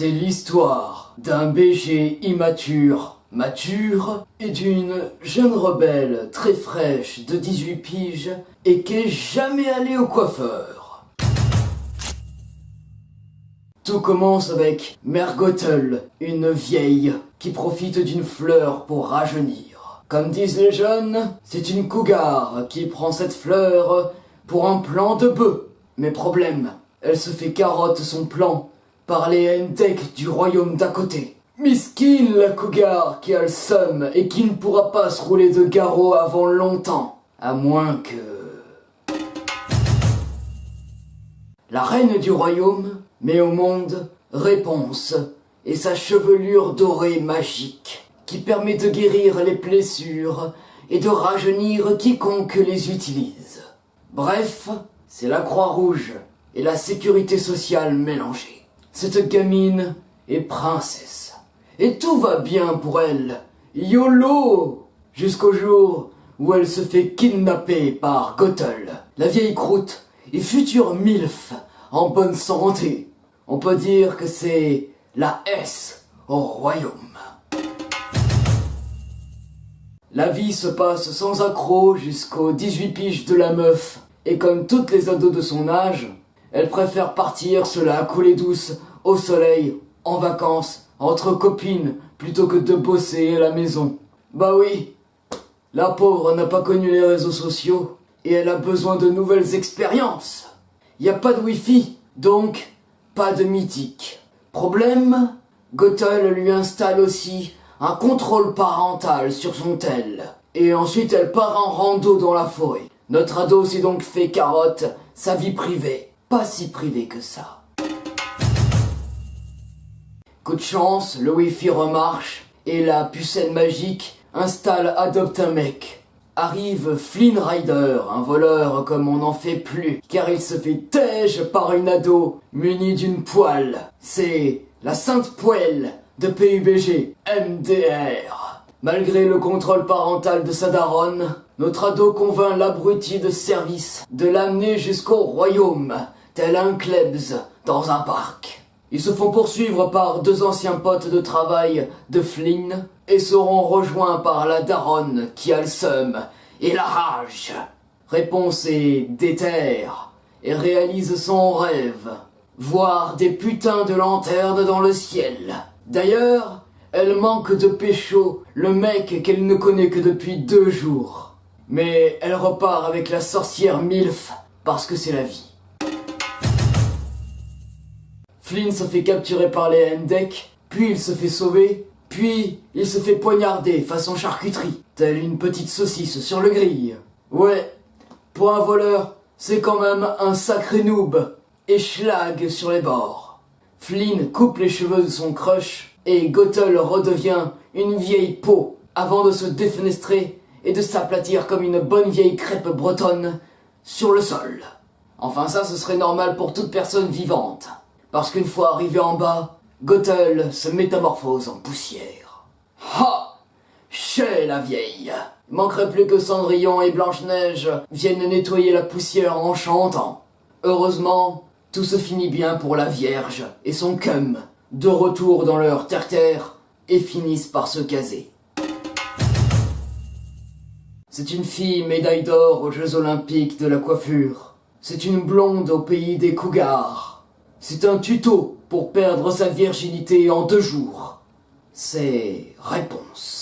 C'est l'histoire d'un BG immature, mature, et d'une jeune rebelle très fraîche de 18 piges et qui est jamais allée au coiffeur. Tout commence avec Mère Gothel, une vieille qui profite d'une fleur pour rajeunir. Comme disent les jeunes, c'est une cougar qui prend cette fleur pour un plan de bœuf. Mais problème, elle se fait carotte son plan par les Hendek du royaume d'à côté. Miskin la cougar qui a le seum et qui ne pourra pas se rouler de garrot avant longtemps. À moins que... La reine du royaume met au monde Réponse et sa chevelure dorée magique qui permet de guérir les blessures et de rajeunir quiconque les utilise. Bref, c'est la Croix-Rouge et la sécurité sociale mélangée. Cette gamine est princesse. Et tout va bien pour elle. YOLO Jusqu'au jour où elle se fait kidnapper par Gothel, la vieille croûte et future MILF en bonne santé. On peut dire que c'est la S au royaume. La vie se passe sans accroc jusqu'aux 18 piges de la meuf et comme toutes les ados de son âge, elle préfère partir cela couler douce, au soleil, en vacances, entre copines, plutôt que de bosser à la maison. Bah oui, la pauvre n'a pas connu les réseaux sociaux, et elle a besoin de nouvelles expériences. Y a pas de wifi, donc pas de mythique. Problème, Gothel lui installe aussi un contrôle parental sur son tel. Et ensuite elle part en rando dans la forêt. Notre ado s'est donc fait carotte, sa vie privée. Pas si privée que ça. Coup de chance, le wifi remarche, et la pucelle magique installe Adopte un mec. Arrive Flynn Rider, un voleur comme on n'en fait plus, car il se fait tège par une ado munie d'une poêle. C'est la sainte poêle de PUBG, MDR. Malgré le contrôle parental de sa daronne, notre ado convainc l'abruti de service de l'amener jusqu'au royaume, tel un klebs dans un parc. Ils se font poursuivre par deux anciens potes de travail de Flynn et seront rejoints par la daronne qui a le seum et la rage. Réponse est déterre et réalise son rêve, voir des putains de lanternes dans le ciel. D'ailleurs, elle manque de pécho le mec qu'elle ne connaît que depuis deux jours. Mais elle repart avec la sorcière Milf parce que c'est la vie. Flynn se fait capturer par les Hendek, puis il se fait sauver, puis il se fait poignarder façon charcuterie, telle une petite saucisse sur le grill. Ouais, pour un voleur, c'est quand même un sacré noob, et schlag sur les bords. Flynn coupe les cheveux de son crush, et Gothel redevient une vieille peau, avant de se défenestrer et de s'aplatir comme une bonne vieille crêpe bretonne sur le sol. Enfin ça, ce serait normal pour toute personne vivante. Parce qu'une fois arrivé en bas, Gothel se métamorphose en poussière. Ha Chez la vieille Il manquerait plus que Cendrillon et Blanche-Neige viennent nettoyer la poussière en chantant. Heureusement, tout se finit bien pour la Vierge et son cum, de retour dans leur terre-terre, et finissent par se caser. C'est une fille médaille d'or aux Jeux Olympiques de la coiffure. C'est une blonde au pays des cougars. C'est un tuto pour perdre sa virginité en deux jours. C'est réponse.